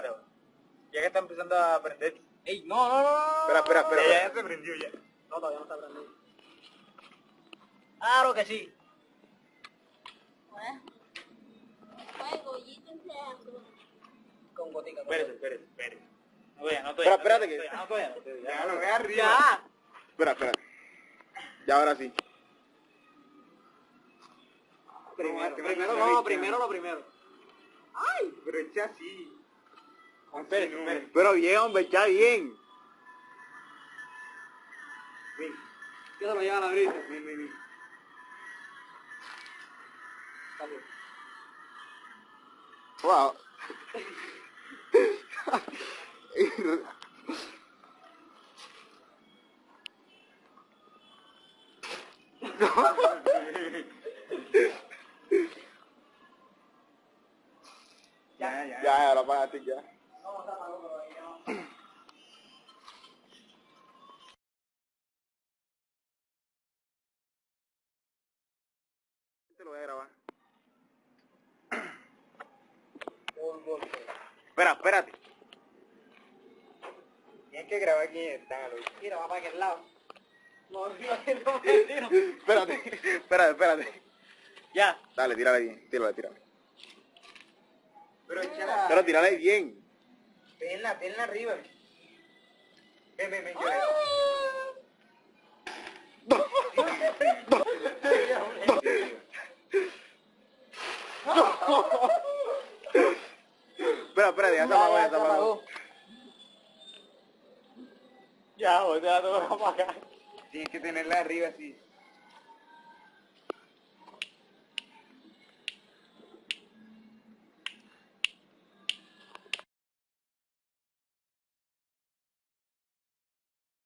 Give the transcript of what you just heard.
pero weón. Ya que está empezando a aprender. Ey, no, no, no, no. Espera, espera, espera. Ya, se aprendió ya. No, todavía no está aprendiendo. Claro que sí. Entrando. Con gotica. con Espérese, espérese, espérese. No todavía, no Espera, espérate que- No todavía, no todavía. Ya, no, arriba. Ya. Espera, espera. Ya ahora sí. Primero, No, primero no, no, no, primero lo primero. Pero echa así. Espérese. Pero bien, hombre, está bien. Ven, ¿Qué se lo llevan a abrir? ven, ven, ven. Wow. Ya, ya, Ya, ya, lo apagaste ya. Te lo voy a grabar. Espera, espérate. Tienes que grabar quién está, Luis. Mira, va para aquel lado. No, no, no, no, no. Espérate, espérate, espérate. Ya. Dale, tírale bien, tírale, tírale. Pero échala. Pero tírale bien. Tenla, tenla arriba. Ven, ven, ven, yo Espera, espérate, ya se apagó, ya se apagó. Ya, o sea, te voy a apagar. Tienes que tenerla arriba así.